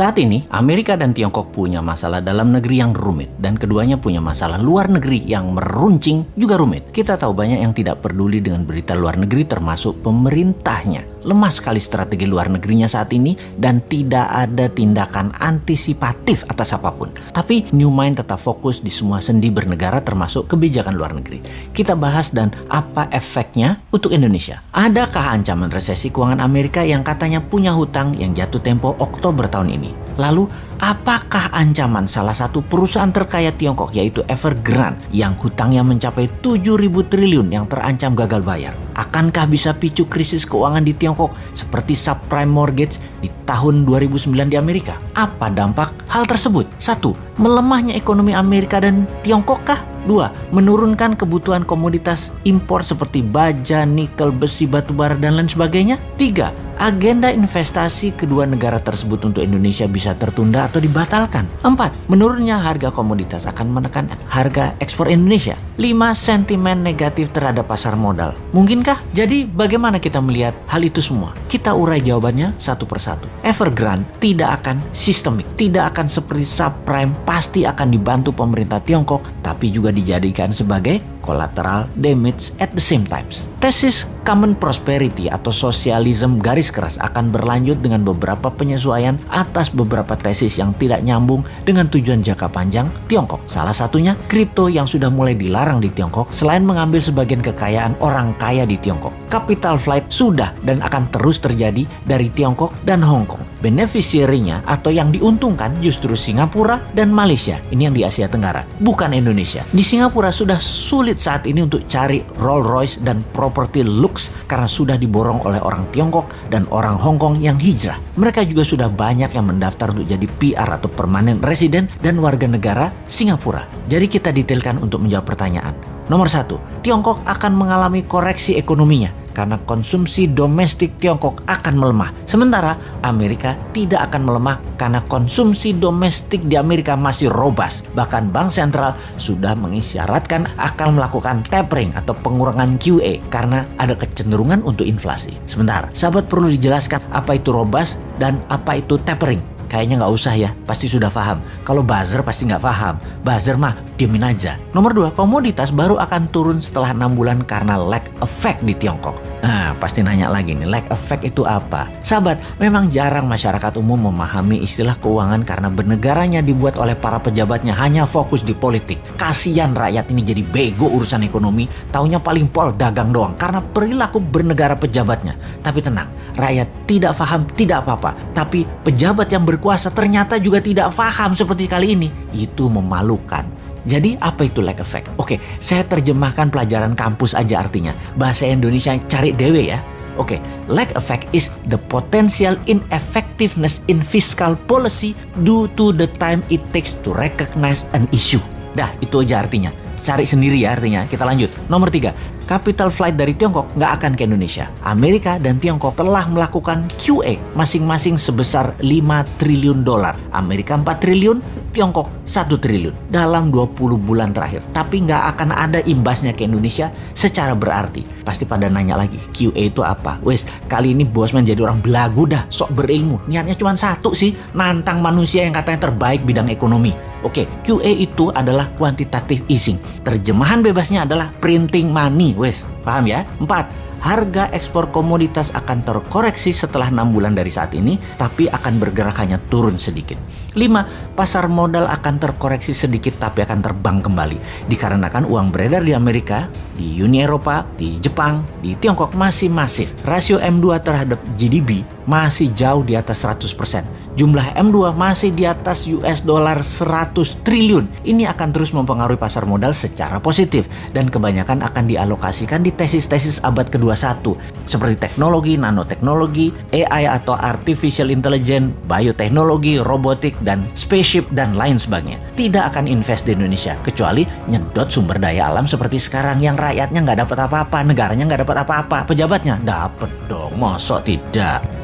Saat ini, Amerika dan Tiongkok punya masalah dalam negeri yang rumit dan keduanya punya masalah luar negeri yang meruncing juga rumit. Kita tahu banyak yang tidak peduli dengan berita luar negeri termasuk pemerintahnya. Lemah sekali strategi luar negerinya saat ini dan tidak ada tindakan antisipatif atas apa pun. Tapi New Mind tetap fokus di semua sendi bernegara termasuk kebijakan luar negeri. Kita bahas dan apa efeknya untuk Indonesia. Adakah ancaman resesi keuangan Amerika yang katanya punya hutang yang jatuh tempo Oktober tahun ini? Lalu, apakah ancaman salah satu perusahaan terkaya Tiongkok yaitu Evergrande yang hutangnya mencapai 7.000 triliun yang terancam gagal bayar? Akankah bisa picu krisis keuangan di Tiongkok seperti subprime mortgage di tahun 2009 di Amerika? Apa dampak hal tersebut? Satu, melemahnya ekonomi Amerika dan Tiongkok kah? Dua, menurunkan kebutuhan komoditas impor seperti baja, nikel, besi, batu bara, dan lain sebagainya. Tiga, agenda investasi kedua negara tersebut untuk Indonesia bisa tertunda atau dibatalkan. Empat, menurunnya harga komoditas akan menekan harga ekspor Indonesia. Lima, sentimen negatif terhadap pasar modal. Mungkinkah? Jadi bagaimana kita melihat hal itu semua? Kita urai jawabannya satu persatu. Evergrande tidak akan sistemik, tidak akan seperti subprime, pasti akan dibantu pemerintah Tiongkok, tapi juga dijadikan sebagai collateral damage at the same times. Tesis common prosperity atau sosialisme garis keras akan berlanjut dengan beberapa penyesuaian atas beberapa tesis yang tidak nyambung dengan tujuan jangka panjang Tiongkok. Salah satunya kripto yang sudah mulai dilarang di Tiongkok selain mengambil sebagian kekayaan orang kaya di Tiongkok. Capital flight sudah dan akan terus terjadi dari Tiongkok dan Hong Kong. Beneficiary-nya atau yang diuntungkan justru Singapura dan Malaysia. Ini yang di Asia Tenggara, bukan Indonesia. Di Singapura sudah sulit saat ini untuk cari Rolls Royce dan properti lux karena sudah diborong oleh orang Tiongkok dan orang Hong Kong yang hijrah. Mereka juga sudah banyak yang mendaftar untuk jadi PR atau permanent resident dan warga negara Singapura. Jadi kita detailkan untuk menjawab pertanyaan. Nomor satu, Tiongkok akan mengalami koreksi ekonominya karena konsumsi domestik Tiongkok akan melemah. Sementara Amerika tidak akan melemah karena konsumsi domestik di Amerika masih robust. Bahkan Bank Sentral sudah mengisyaratkan akan melakukan tapering atau pengurangan QE karena ada kecenderungan untuk inflasi. Sebentar, sahabat perlu dijelaskan apa itu robust dan apa itu tapering. Kayaknya nggak usah ya, pasti sudah paham. Kalau buzzer pasti nggak paham. Buzzer mah diemin aja. Nomor dua, komoditas baru akan turun setelah enam bulan karena lag effect di Tiongkok. Nah, pasti nanya lagi nih, lag effect itu apa? Sahabat, memang jarang masyarakat umum memahami istilah keuangan karena bernegaranya dibuat oleh para pejabatnya hanya fokus di politik. Kasian rakyat ini jadi bego urusan ekonomi, taunya paling pol dagang doang karena perilaku bernegara pejabatnya. Tapi tenang, rakyat tidak paham tidak apa-apa, tapi pejabat yang ber berkuasa ternyata juga tidak paham seperti kali ini. Itu memalukan. Jadi apa itu lag effect? Oke, saya terjemahkan pelajaran kampus aja artinya. Bahasa Indonesia cari dewe ya. Oke, lag effect is the potential ineffectiveness in fiscal policy due to the time it takes to recognize an issue. Dah, itu aja artinya. Cari sendiri ya artinya. Kita lanjut. Nomor tiga, capital flight dari Tiongkok nggak akan ke Indonesia. Amerika dan Tiongkok telah melakukan QE masing-masing sebesar 5 triliun dolar. Amerika 4 triliun, Tiongkok 1 triliun dalam 20 bulan terakhir. Tapi nggak akan ada imbasnya ke Indonesia secara berarti. Pasti pada nanya lagi, QE itu apa? Wes, kali ini bos menjadi orang belagu dah, sok berilmu. Niatnya cuma satu sih, nantang manusia yang katanya terbaik bidang ekonomi. Oke, QE itu adalah quantitative easing. Terjemahan bebasnya adalah printing money, wes. Paham ya? Empat, harga ekspor komoditas akan terkoreksi setelah enam bulan dari saat ini, tapi akan bergerak hanya turun sedikit. 5. Pasar modal akan terkoreksi sedikit tapi akan terbang kembali dikarenakan uang beredar di Amerika, di Uni Eropa, di Jepang, di Tiongkok masih masif. Rasio M2 terhadap GDP masih jauh di atas 100% jumlah M2 masih di atas US dollar 100 triliun. Ini akan terus mempengaruhi pasar modal secara positif dan kebanyakan akan dialokasikan di tesis-tesis abad ke-21 seperti teknologi, nanoteknologi, AI atau artificial intelligence, bioteknologi, robotik, dan spaceship dan lain sebagainya. Tidak akan invest di Indonesia kecuali nyedot sumber daya alam seperti sekarang yang rakyatnya nggak dapat apa-apa, negaranya nggak dapat apa-apa, pejabatnya dapat dong, mosok tidak.